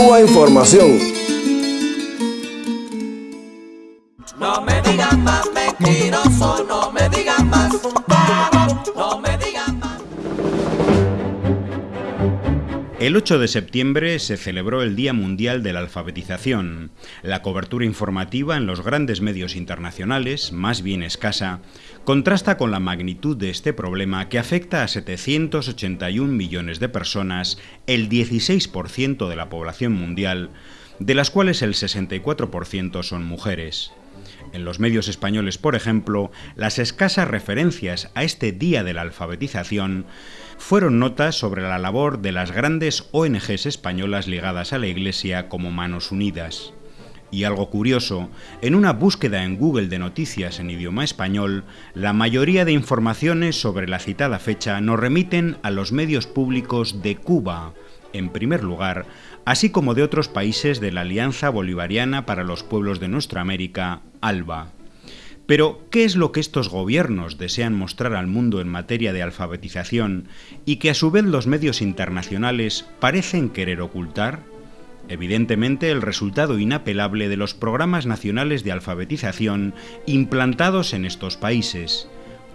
Cuba Información. No me digan más mentiroso, no El 8 de septiembre se celebró el Día Mundial de la Alfabetización. La cobertura informativa en los grandes medios internacionales, más bien escasa, contrasta con la magnitud de este problema que afecta a 781 millones de personas, el 16% de la población mundial, de las cuales el 64% son mujeres. En los medios españoles, por ejemplo, las escasas referencias a este Día de la Alfabetización fueron notas sobre la labor de las grandes ONGs españolas ligadas a la Iglesia como Manos Unidas. Y algo curioso, en una búsqueda en Google de noticias en idioma español, la mayoría de informaciones sobre la citada fecha nos remiten a los medios públicos de Cuba, en primer lugar, así como de otros países de la Alianza Bolivariana para los Pueblos de Nuestra América, ALBA. Pero, ¿qué es lo que estos gobiernos desean mostrar al mundo en materia de alfabetización y que a su vez los medios internacionales parecen querer ocultar? Evidentemente, el resultado inapelable de los programas nacionales de alfabetización implantados en estos países,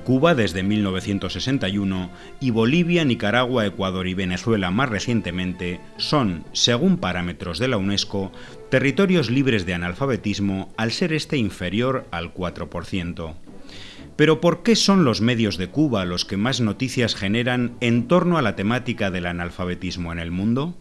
Cuba desde 1961 y Bolivia, Nicaragua, Ecuador y Venezuela más recientemente son, según parámetros de la UNESCO, territorios libres de analfabetismo al ser este inferior al 4%. Pero ¿por qué son los medios de Cuba los que más noticias generan en torno a la temática del analfabetismo en el mundo?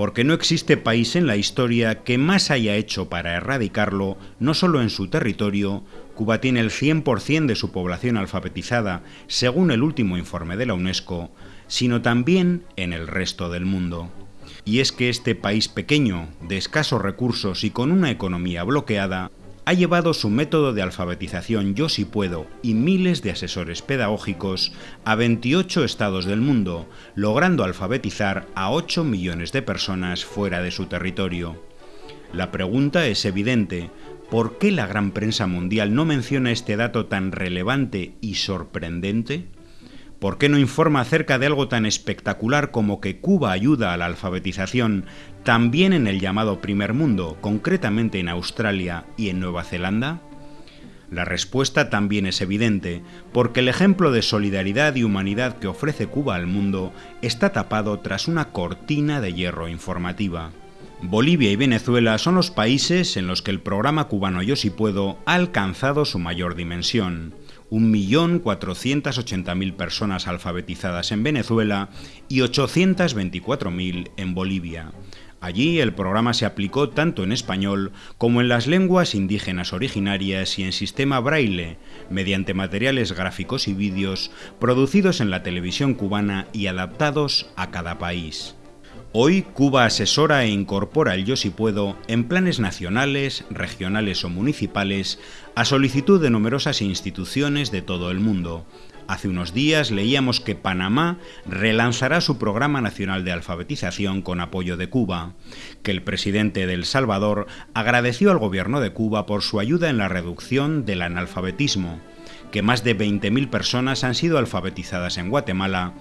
Porque no existe país en la historia que más haya hecho para erradicarlo, no solo en su territorio, Cuba tiene el 100% de su población alfabetizada, según el último informe de la UNESCO, sino también en el resto del mundo. Y es que este país pequeño, de escasos recursos y con una economía bloqueada, ha llevado su método de alfabetización Yo si puedo y miles de asesores pedagógicos a 28 estados del mundo, logrando alfabetizar a 8 millones de personas fuera de su territorio. La pregunta es evidente, ¿por qué la gran prensa mundial no menciona este dato tan relevante y sorprendente? ¿Por qué no informa acerca de algo tan espectacular como que Cuba ayuda a la alfabetización también en el llamado primer mundo, concretamente en Australia y en Nueva Zelanda? La respuesta también es evidente, porque el ejemplo de solidaridad y humanidad que ofrece Cuba al mundo está tapado tras una cortina de hierro informativa. Bolivia y Venezuela son los países en los que el programa cubano Yo si puedo ha alcanzado su mayor dimensión. 1.480.000 personas alfabetizadas en Venezuela y 824.000 en Bolivia. Allí el programa se aplicó tanto en español como en las lenguas indígenas originarias y en sistema braille, mediante materiales gráficos y vídeos producidos en la televisión cubana y adaptados a cada país. Hoy Cuba asesora e incorpora el Yo si puedo en planes nacionales, regionales o municipales a solicitud de numerosas instituciones de todo el mundo. Hace unos días leíamos que Panamá relanzará su programa nacional de alfabetización con apoyo de Cuba, que el presidente de El Salvador agradeció al gobierno de Cuba por su ayuda en la reducción del analfabetismo, que más de 20.000 personas han sido alfabetizadas en Guatemala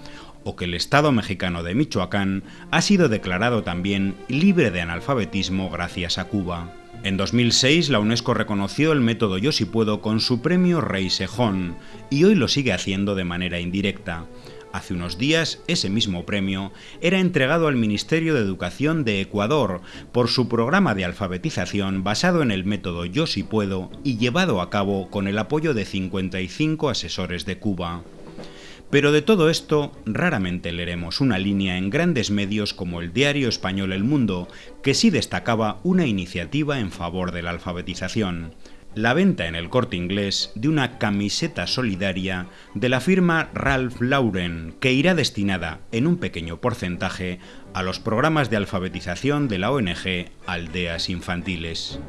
o que el Estado mexicano de Michoacán ha sido declarado también libre de analfabetismo gracias a Cuba. En 2006 la UNESCO reconoció el método Yo si puedo con su premio Rey Sejón y hoy lo sigue haciendo de manera indirecta. Hace unos días, ese mismo premio era entregado al Ministerio de Educación de Ecuador por su programa de alfabetización basado en el método Yo si puedo y llevado a cabo con el apoyo de 55 asesores de Cuba. Pero de todo esto raramente leeremos una línea en grandes medios como el diario español El Mundo, que sí destacaba una iniciativa en favor de la alfabetización, la venta en el corte inglés de una camiseta solidaria de la firma Ralph Lauren, que irá destinada en un pequeño porcentaje a los programas de alfabetización de la ONG Aldeas Infantiles.